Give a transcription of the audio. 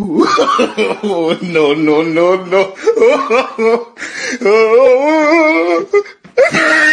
oh, no, no, no, no.